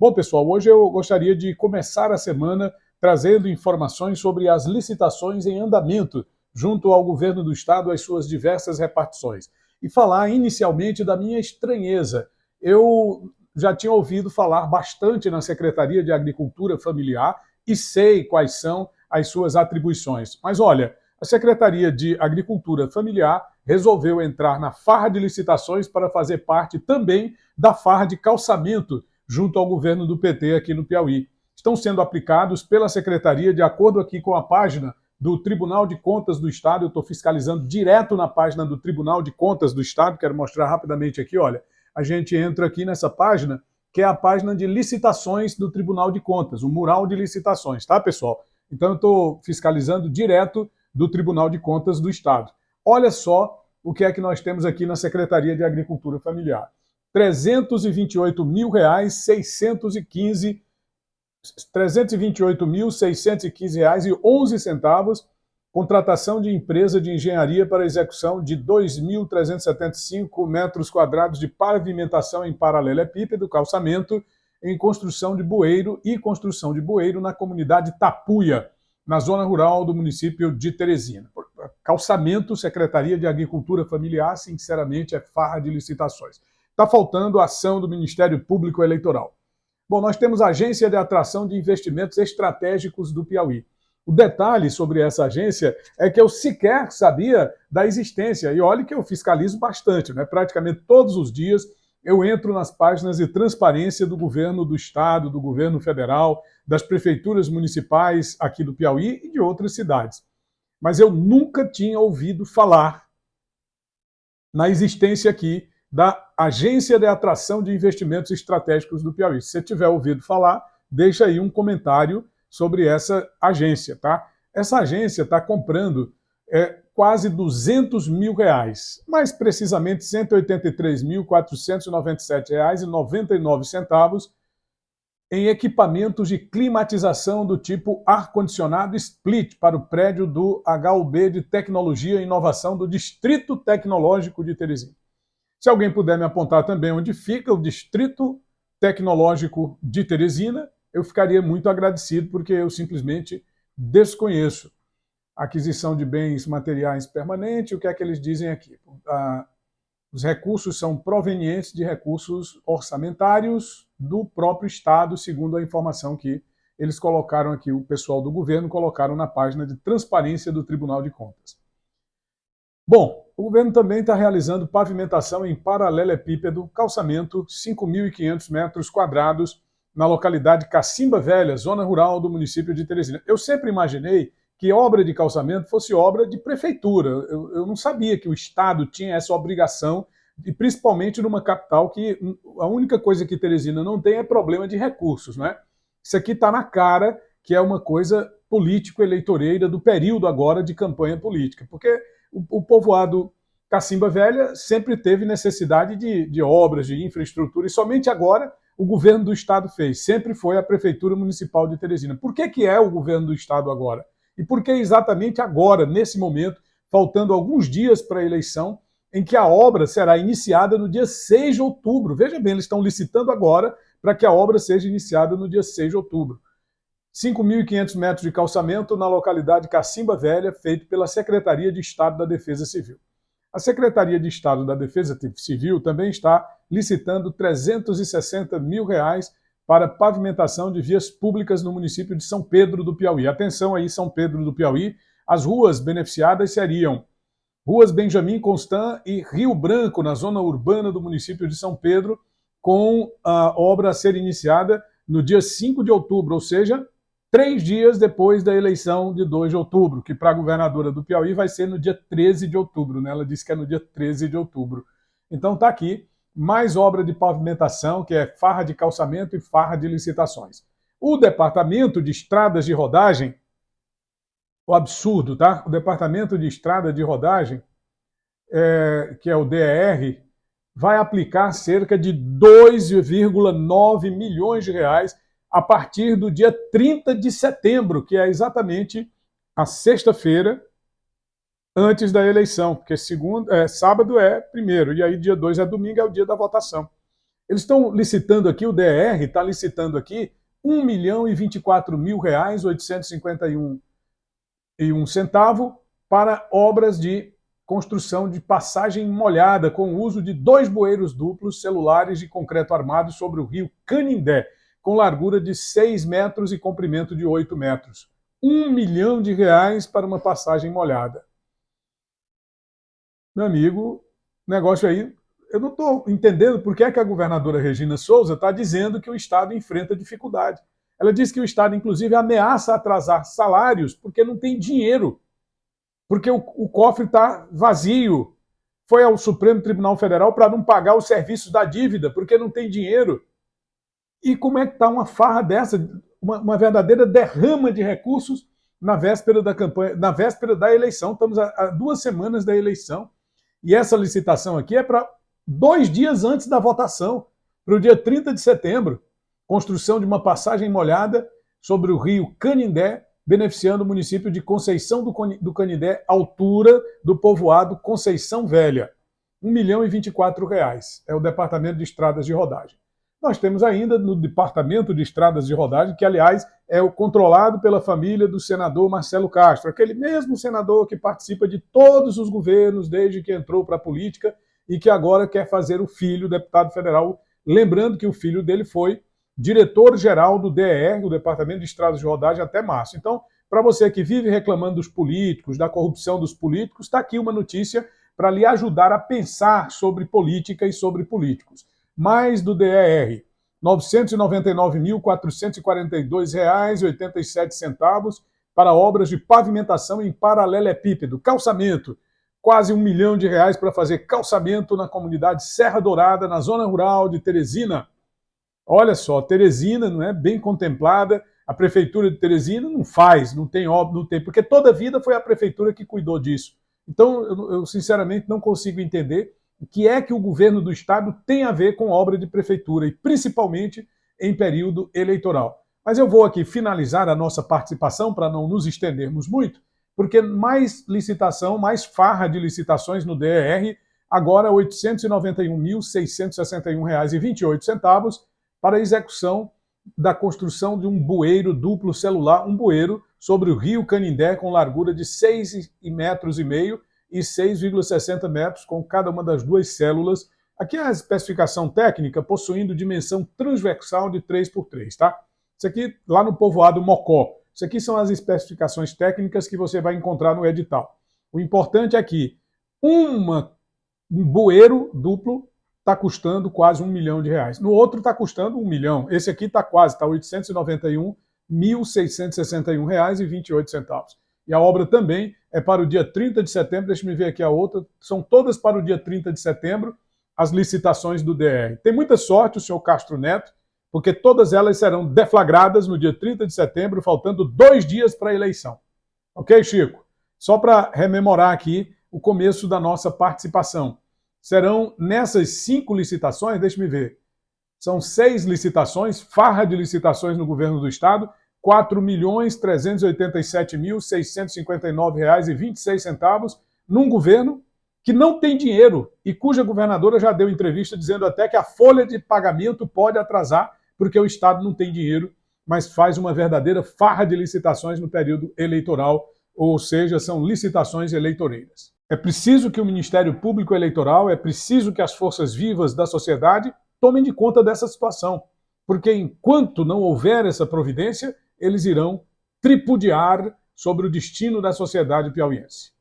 Bom, pessoal, hoje eu gostaria de começar a semana trazendo informações sobre as licitações em andamento junto ao governo do estado às suas diversas repartições. E falar inicialmente da minha estranheza. Eu já tinha ouvido falar bastante na Secretaria de Agricultura Familiar e sei quais são as suas atribuições. Mas olha, a Secretaria de Agricultura Familiar resolveu entrar na farra de licitações para fazer parte também da farra de calçamento junto ao governo do PT aqui no Piauí. Estão sendo aplicados pela Secretaria, de acordo aqui com a página do Tribunal de Contas do Estado, eu estou fiscalizando direto na página do Tribunal de Contas do Estado, quero mostrar rapidamente aqui, olha, a gente entra aqui nessa página, que é a página de licitações do Tribunal de Contas, o mural de licitações, tá, pessoal? Então eu estou fiscalizando direto do Tribunal de Contas do Estado. Olha só o que é que nós temos aqui na Secretaria de Agricultura Familiar. 328 mil reais, 615 328.615 reais e 11 centavos, contratação de empresa de engenharia para execução de 2.375 metros quadrados de pavimentação em paralelepípedo, calçamento, em construção de bueiro e construção de bueiro na comunidade Tapuia, na zona rural do município de Teresina. Calçamento, Secretaria de Agricultura Familiar, sinceramente, é farra de licitações. Está faltando a ação do Ministério Público Eleitoral. Bom, nós temos a Agência de Atração de Investimentos Estratégicos do Piauí. O detalhe sobre essa agência é que eu sequer sabia da existência. E olhe que eu fiscalizo bastante, né? praticamente todos os dias eu entro nas páginas de transparência do governo do estado, do governo federal, das prefeituras municipais aqui do Piauí e de outras cidades. Mas eu nunca tinha ouvido falar na existência aqui da Agência de Atração de Investimentos Estratégicos do Piauí. Se você tiver ouvido falar, deixa aí um comentário sobre essa agência, tá? Essa agência está comprando é, quase 200 mil reais, mais precisamente R$ 183.497,99 em equipamentos de climatização do tipo ar-condicionado split para o prédio do HUB de Tecnologia e Inovação do Distrito Tecnológico de Teresina. Se alguém puder me apontar também onde fica o Distrito Tecnológico de Teresina, eu ficaria muito agradecido, porque eu simplesmente desconheço. Aquisição de bens materiais permanente, o que é que eles dizem aqui? Ah, os recursos são provenientes de recursos orçamentários do próprio Estado, segundo a informação que eles colocaram aqui, o pessoal do governo colocaram na página de transparência do Tribunal de Contas. Bom, o governo também está realizando pavimentação em paralelepípedo, calçamento, 5.500 metros quadrados, na localidade Cacimba Velha, zona rural do município de Teresina. Eu sempre imaginei que obra de calçamento fosse obra de prefeitura. Eu, eu não sabia que o Estado tinha essa obrigação, e principalmente numa capital que a única coisa que Teresina não tem é problema de recursos. Né? Isso aqui está na cara que é uma coisa político-eleitoreira do período agora de campanha política, porque o, o povoado Cacimba Velha sempre teve necessidade de, de obras, de infraestrutura, e somente agora o governo do estado fez. Sempre foi a Prefeitura Municipal de Teresina. Por que, que é o governo do estado agora? E por que exatamente agora, nesse momento, faltando alguns dias para a eleição, em que a obra será iniciada no dia 6 de outubro? Veja bem, eles estão licitando agora para que a obra seja iniciada no dia 6 de outubro. 5.500 metros de calçamento na localidade Cacimba Velha, feito pela Secretaria de Estado da Defesa Civil. A Secretaria de Estado da Defesa Civil também está licitando 360 mil reais para pavimentação de vias públicas no município de São Pedro do Piauí. Atenção aí, São Pedro do Piauí, as ruas beneficiadas seriam Ruas Benjamin Constant e Rio Branco, na zona urbana do município de São Pedro, com a obra a ser iniciada no dia 5 de outubro, ou seja, três dias depois da eleição de 2 de outubro, que para a governadora do Piauí vai ser no dia 13 de outubro, né? ela disse que é no dia 13 de outubro. Então está aqui mais obra de pavimentação, que é farra de calçamento e farra de licitações. O Departamento de Estradas de Rodagem, o absurdo, tá? O Departamento de Estrada de Rodagem, é, que é o DER, vai aplicar cerca de 2,9 milhões de reais a partir do dia 30 de setembro, que é exatamente a sexta-feira antes da eleição, porque segundo, é, sábado é primeiro, e aí dia 2 é domingo, é o dia da votação. Eles estão licitando aqui, o DR está licitando aqui 1 milhão e 24 mil reais, 851 e um centavo para obras de construção de passagem molhada com o uso de dois bueiros duplos celulares de concreto armado sobre o rio Canindé, com largura de 6 metros e comprimento de 8 metros. Um milhão de reais para uma passagem molhada. Meu amigo, negócio aí eu não estou entendendo por que, é que a governadora Regina Souza está dizendo que o Estado enfrenta dificuldade. Ela diz que o Estado, inclusive, ameaça atrasar salários porque não tem dinheiro, porque o, o cofre está vazio. Foi ao Supremo Tribunal Federal para não pagar os serviços da dívida, porque não tem dinheiro. E como é que está uma farra dessa, uma, uma, verdadeira derrama de recursos na véspera da campanha, na véspera da eleição? Estamos a, a duas semanas da eleição. E essa licitação aqui é para dois dias antes da votação, para o dia 30 de setembro, construção de uma passagem molhada sobre o rio Canindé, beneficiando o município de Conceição do Canindé, altura do povoado Conceição Velha. 1 milhão e 24 reais. É o Departamento de Estradas de Rodagem. Nós temos ainda no Departamento de Estradas de Rodagem, que, aliás, é o controlado pela família do senador Marcelo Castro, aquele mesmo senador que participa de todos os governos desde que entrou para a política e que agora quer fazer o filho, deputado federal, lembrando que o filho dele foi diretor-geral do DER, o Departamento de Estradas de Rodagem, até março. Então, para você que vive reclamando dos políticos, da corrupção dos políticos, está aqui uma notícia para lhe ajudar a pensar sobre política e sobre políticos. Mais do DER, R$ 999.442,87 para obras de pavimentação em paralelepípedo, calçamento, quase um milhão de reais para fazer calçamento na comunidade Serra Dourada, na zona rural de Teresina. Olha só, Teresina não é bem contemplada, a prefeitura de Teresina não faz, não tem obra, não tem, porque toda a vida foi a prefeitura que cuidou disso. Então, eu, eu sinceramente não consigo entender o que é que o governo do estado tem a ver com obra de prefeitura, e principalmente em período eleitoral. Mas eu vou aqui finalizar a nossa participação para não nos estendermos muito, porque mais licitação, mais farra de licitações no DER, agora R$ 891.661,28 para a execução da construção de um bueiro duplo celular, um bueiro sobre o rio Canindé com largura de 6,5 metros e meio e 6,60 metros com cada uma das duas células. Aqui é a especificação técnica possuindo dimensão transversal de 3 por 3, tá? Isso aqui lá no povoado Mocó. Isso aqui são as especificações técnicas que você vai encontrar no edital. O importante é que uma, um bueiro duplo está custando quase um milhão de reais. No outro está custando um milhão. Esse aqui está quase, está R$ 891.661,28. E a obra também é para o dia 30 de setembro. Deixa eu ver aqui a outra. São todas para o dia 30 de setembro, as licitações do DR. Tem muita sorte o senhor Castro Neto, porque todas elas serão deflagradas no dia 30 de setembro, faltando dois dias para a eleição. Ok, Chico? Só para rememorar aqui o começo da nossa participação. Serão nessas cinco licitações, deixe-me ver, são seis licitações, farra de licitações no governo do Estado, R$ 4.387.659,26 num governo que não tem dinheiro e cuja governadora já deu entrevista dizendo até que a folha de pagamento pode atrasar porque o Estado não tem dinheiro, mas faz uma verdadeira farra de licitações no período eleitoral, ou seja, são licitações eleitoreiras. É preciso que o Ministério Público Eleitoral, é preciso que as forças vivas da sociedade tomem de conta dessa situação, porque enquanto não houver essa providência, eles irão tripudiar sobre o destino da sociedade piauiense.